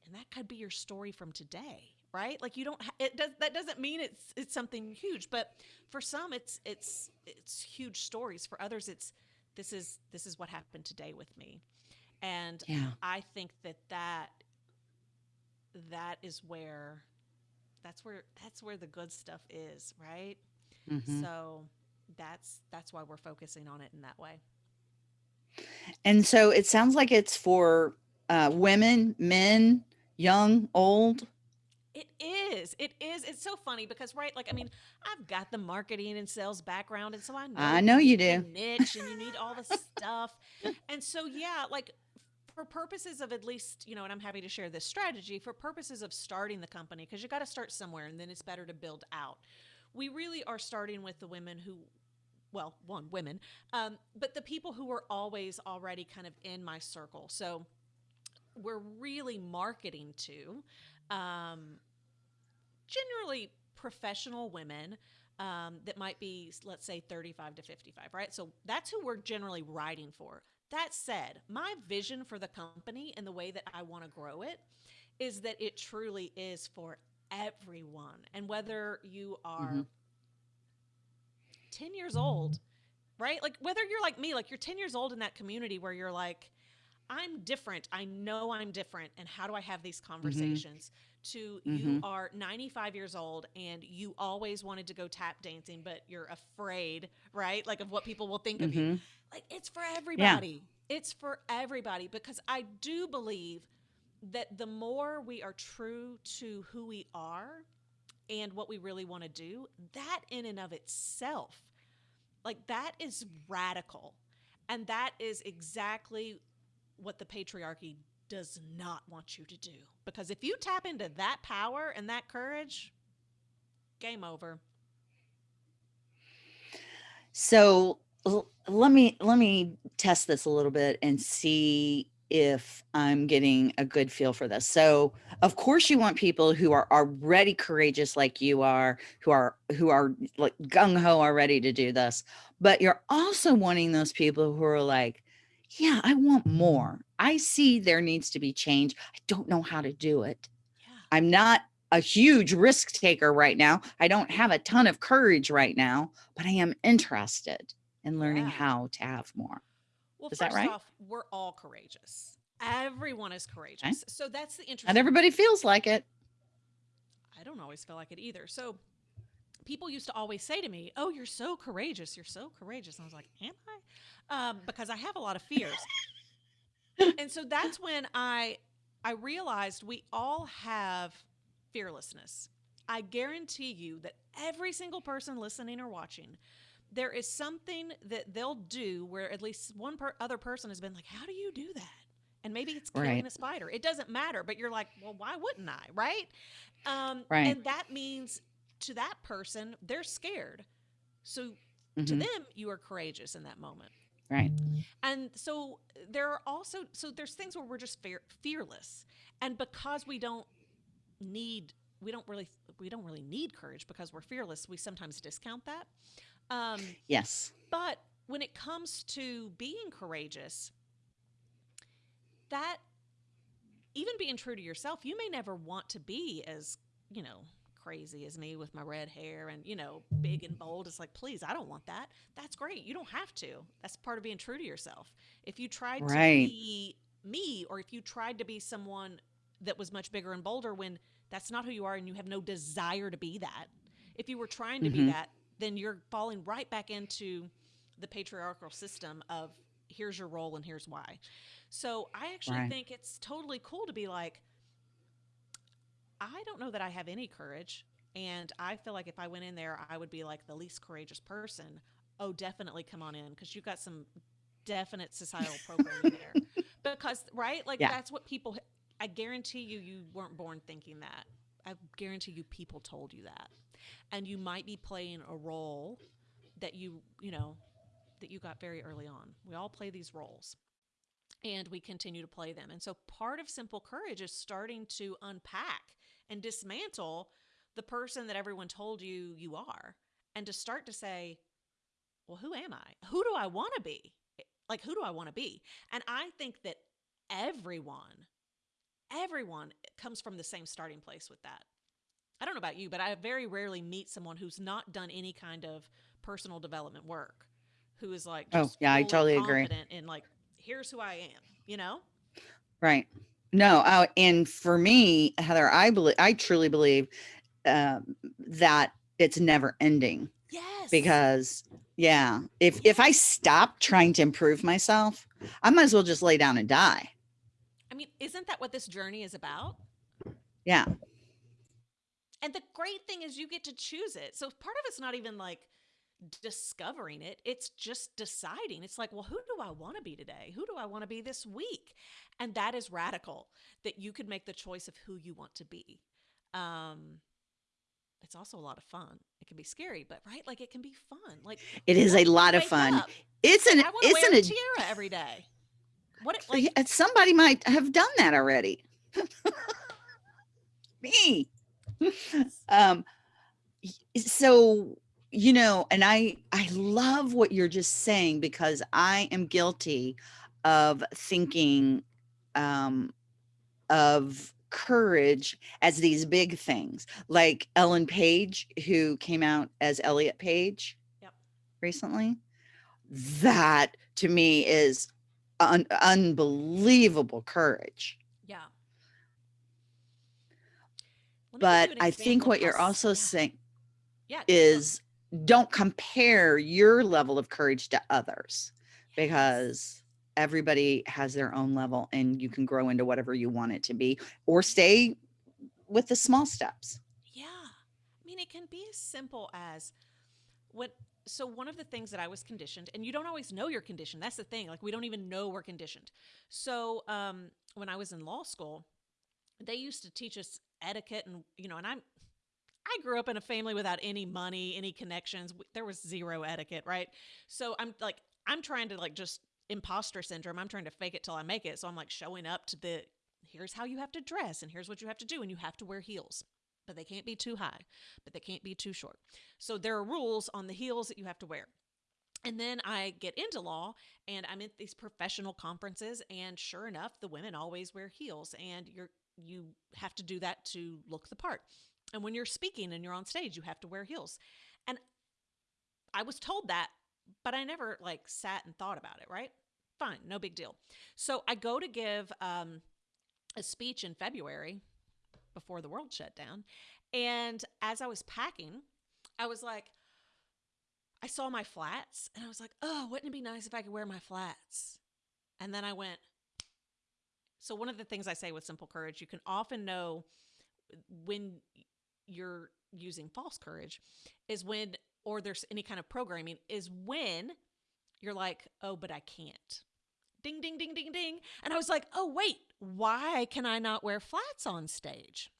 And that could be your story from today, right? Like you don't ha- it does that doesn't mean it's it's something huge, but for some it's it's it's huge stories. For others it's this is this is what happened today with me. And Yeah. I think that that that is where that's where that's where the good stuff is, right? Mhm. So that's that's why we're focusing on it in that way. And so it sounds like it's for uh, women, men, young, old. It is. It is. It's so funny because, right? Like, I mean, I've got the marketing and sales background, and so I know I know you do. niche and you need all the stuff. And so, yeah, like for purposes of at least, you know, and I'm happy to share this strategy for purposes of starting the company, because you got to start somewhere and then it's better to build out. We really are starting with the women who, well, one, women, um, but the people who were always already kind of in my circle. So we're really marketing to um, generally professional women um, that might be, let's say, 35 to 55, right? So that's who we're generally writing for. That said, my vision for the company and the way that I want to grow it is that it truly is for everyone. And whether you are Mhm. 10 years old, right? Like whether you're like me, like you're 10 years old in that community where you're like, I'm different. I know I'm different. And how do I have these conversations? To you Mhm. are 95 years old and you always wanted to go tap dancing, but you're afraid, right? Like of what people will think of you. Mhm. Like it's for everybody. It's for everybody because I do believe that the more we are true to who we are and what we really want to do, that in and of itself, like that is radical. And that is exactly what the patriarchy does not want you to do. Because if you tap into that power and that courage, game over. So let me let me test this a little bit and see if I'm getting a good feel for this. So, of course, you want people who are already courageous like you are, who are who are like gung ho are ready to do this. But you're also wanting those people who are like, yeah, I want more. I see there needs to be change. I don't know how to do it. Yeah. I'm not a huge risk taker right now. I don't have a ton of courage right now, but I am interested in learning Yeah. how to have more. Well, Is first that right? off, we're all courageous. Everyone is courageous. So that's the interesting Not everybody feels like it. I don't always feel like it either. So people used to always say to me, "Oh, you're so courageous. You're so courageous." And I was like, "Am I?" Um, because I have a lot of fears. and so that's when I I realized we all have fearlessness. I guarantee you that every single person listening or watching, there is something that they'll do where at least one per- other person has been like, "How do you do that?" And maybe it's killing Right. a spider. It doesn't matter, but you're like, "Well, why wouldn't I?" Right? Um, Right. And that means to that person, they're scared. So to Mhm, them, you are courageous in that moment. Right. And so there are also so there's things where we're just fear, fearless, and because we don't need we don't really we don't really need courage because we're fearless. We sometimes discount that. Um, Yes. but when it comes to being courageous, that even being true to yourself, you may never want to be as, you know, crazy as me with my red hair and, you know, big and bold. It's like, please, I don't want that. That's great. You don't have to. That's part of being true to yourself. If you tried to be me or if you tried to be someone that was much bigger and bolder when that's not who you are and you have no desire to be that. If you were trying to be Mhm. that, then you're falling right back into the patriarchal system of here's your role and here's why. So I actually Right. think it's totally cool to be like, I don't know that I have any courage. And I feel like if I went in there, I would be like the least courageous person. Oh, definitely come on in because you've got some definite societal programming there. Because, right? Like, Yeah. that's what people, I guarantee you, you weren't born thinking that. I guarantee you, people told you that. And you might be playing a role that you, you know, that you got very early on. We all play these roles and we continue to play them. And so part of simple courage is starting to unpack and dismantle the person that everyone told you you are and to start to say, well, who am I? Who do I want to be? Eh, like, who do I want to be? And I think that everyone, everyone comes from the same starting place with that. I don't know about you, but I very rarely meet someone who's not done any kind of personal development work who is like, Oh, yeah, I totally agree. And like, here's who I am, you know? Right. No, uh, and for me, Heather, I believe, I truly believe um, that it's never ending Yes. because, yeah, if if I stop trying to improve myself, I might as well just lay down and die. I mean, isn't that what this journey is about? Yeah. And the great thing is you get to choose it. So part of it's not even like discovering it, it's just deciding. It's like, well, who do I want to be today? Who do I want to be this week? And that is radical that you could make the choice of who you want to be. Um, it's also a lot of fun. It can be scary, but right, like it can be fun. Like It is a lot of fun. up, It's an I want to it's wear an a tiara every day. What if, like somebody might have done that already. Me. um so you know and i i love what you're just saying because i am guilty of thinking um, of courage as these big things, like Ellen Page, who came out as Elliot Page Yep. recently. That to me is un- unbelievable courage. Yeah. Let me give But I think what you're also saying yeah, is don't compare your level of courage to others because everybody has their own level and you can grow into whatever you want it to be or stay with the small steps. Yeah. I mean, it can be as simple as what. So, one of the things that I was conditioned, and you don't always know you're conditioned. That's the thing. Like, we don't even know we're conditioned. So, um, when I was in law school, they used to teach us etiquette and, you know, and I'm, I grew up in a family without any money, any connections. There was zero etiquette, right? So, I'm like, I'm trying to like just imposter syndrome. I'm trying to fake it till I make it. So, I'm like showing up to the, here's how you have to dress and here's what you have to do. And you have to wear heels but they can't be too high, but they can't be too short. So there are rules on the heels that you have to wear. And then I get into law and I'm at these professional conferences and sure enough the women always wear heels and you're you have to do that to look the part. And when you're speaking and you're on stage you have to wear heels. And I was told that but I never like sat and thought about it, right? Fine, no big deal. So I go to give um, a speech in February before the world shut down. And as I was packing, I was like, I saw my flats and I was like, oh, wouldn't it be nice if I could wear my flats? And then I went, so one of the things I say with simple courage, you can often know when you're using false courage is when, or there's any kind of programming, is when you're like, oh, but I can't. Ding, ding, ding, ding, ding. And I was like, oh, wait, why can I not wear flats on stage?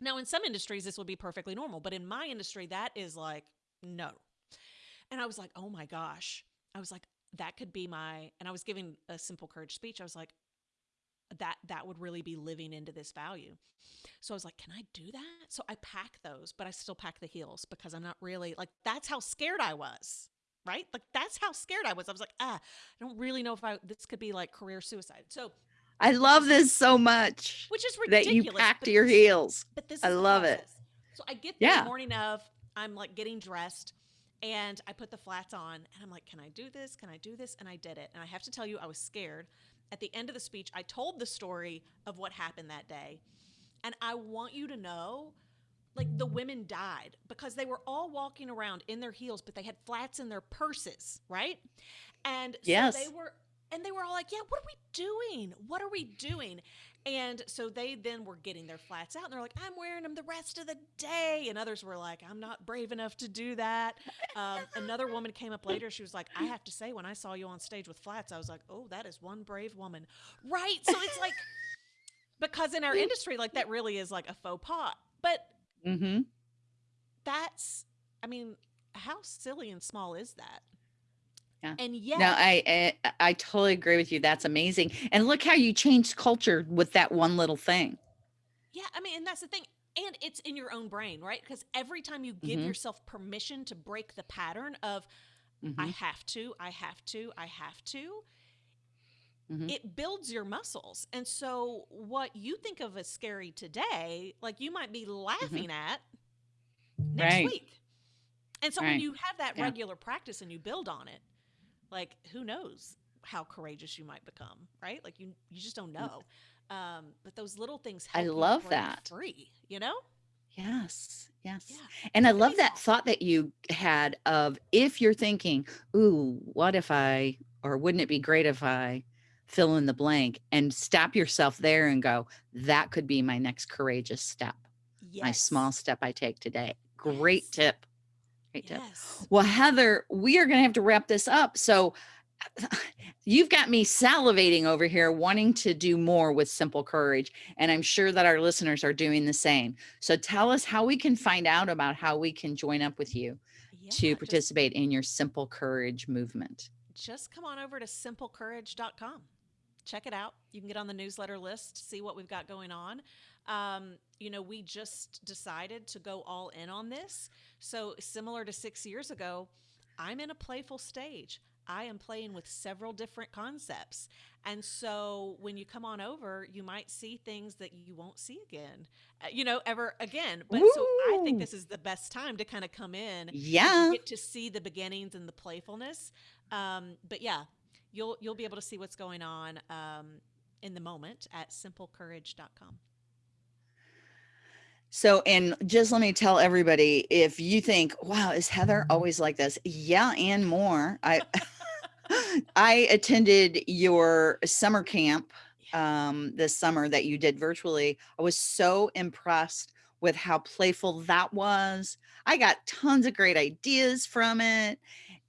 Now, in some industries, this would be perfectly normal, but in my industry, that is like, no. And I was like, oh my gosh. I was like, that could be my, and I was giving a simple courage speech. I was like, that that would really be living into this value. So I was like, can I do that? So I pack those, but I still pack the heels because I'm not really like that's how scared I was. Right? Like that's how scared I was. I was like, ah, I don't really know if I this could be like career suicide. So I love this so much which is that you packed but your this- heels. but this is I love it. So I get Yeah. the morning of, I'm like getting dressed and I put the flats on and I'm like, can I do this? Can I do this? And I did it. And I have to tell you, I was scared. At the end of the speech, I told the story of what happened that day. And I want you to know like the women died because they were all walking around in their heels, but they had flats in their purses, right? And so Yes. they were and they were all like, "Yeah, what are we doing? What are we doing?" And so they then were getting their flats out and they're like, I'm wearing them the rest of the day. And others were like, I'm not brave enough to do that. Um, another woman came up later. She was like, I have to say, when I saw you on stage with flats, I was like, oh, that is one brave woman. Right. So it's like, because in our industry, like that really is like a faux pas. But Mm-hmm. that's, I mean, how silly and small is that? Yeah. And yet, No, I, I I totally agree with you. That's amazing. And look how you changed culture with that one little thing. Yeah, I mean, and that's the thing. And it's in your own brain, right? Because every time you give Mhm. yourself permission to break the pattern of, I Mhm, have to, I have to, I have to, mhm. it builds your muscles. And so, what you think of as scary today, like you might be laughing at next Right. week. And so, when you have that Yeah. regular practice and you build on it, like who knows how courageous you might become, right? Like you, you just don't know. Um, but those little things I love that. free, you know? Yes. Yes. Yeah. And I love that thought that you had of if you're thinking, ooh, what if I, or wouldn't it be great if I fill in the blank and stop yourself there and go, that could be my next courageous step, Yes. my small step I take today. Great Yes. tip. Great tip. Yes. Well, Heather, we are going to have to wrap this up. So you've got me salivating over here, wanting to do more with Simple Courage. And I'm sure that our listeners are doing the same. So tell us how we can find out about how we can join up with you Yeah, to just, participate in your Simple Courage movement. just come on over to simplecourage.com. Check it out. You can get on the newsletter list, see what we've got going on. Um, you know, we just decided to go all in on this. So, similar to six years ago, I'm in a playful stage. I am playing with several different concepts. And so when you come on over, you might see things that you won't see again, uh, you know, ever again. But so I think this is the best time to kind of come in Yeah. get to see the beginnings and the playfulness. Um, but yeah, you'll you'll be able to see what's going on um, in the moment at simplecourage.com. So, and just let me tell everybody if you think, wow, is Heather always like this? Yeah, and more. I I attended your summer camp um this summer that you did virtually. I was so impressed with how playful that was. I got tons of great ideas from it.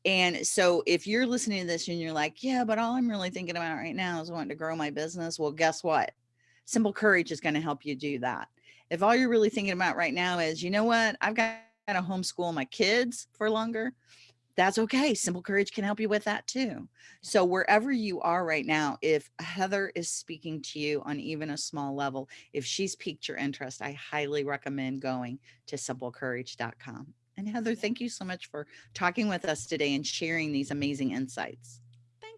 And so if you're listening to this and you're like, yeah, but all I'm really thinking about right now is wanting to grow my business, well, guess what? Simple Courage is going to help you do that. If all you're really thinking about right now is, you know what, I've got to homeschool my kids for longer, that's okay. Simple Courage can help you with that too. So wherever you are right now, if Heather is speaking to you on even a small level, if she's piqued your interest, I highly recommend going to simplecourage.com. And Heather, thank you so much for talking with us today and sharing these amazing insights.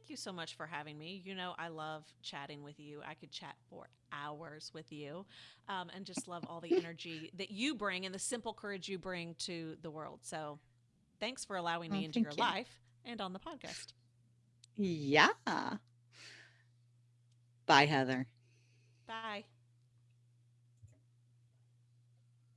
Thank you so much for having me. You know, I love chatting with you. I could chat for hours with you um, and just love all the energy that you bring and the simple courage you bring to the world. So thanks for allowing Oh, me into your you. life and on the podcast. Yeah. Bye, Heather. Bye.